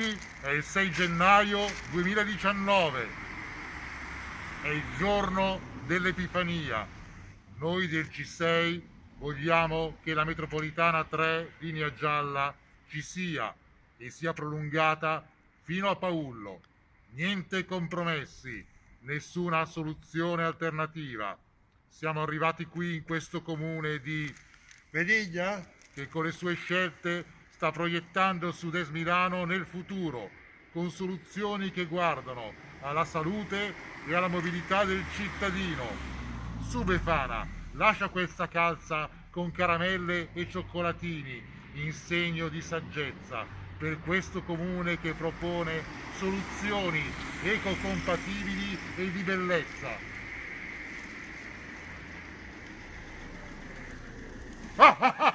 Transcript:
Oggi è il 6 gennaio 2019, è il giorno dell'Epifania. Noi del C6 vogliamo che la metropolitana 3 linea gialla ci sia e sia prolungata fino a Paullo. Niente compromessi, nessuna soluzione alternativa. Siamo arrivati qui in questo comune di Vediglia che con le sue scelte sta proiettando Sud-Est Milano nel futuro, con soluzioni che guardano alla salute e alla mobilità del cittadino. Su Befana, lascia questa calza con caramelle e cioccolatini in segno di saggezza per questo comune che propone soluzioni ecocompatibili e di bellezza. Ah, ah,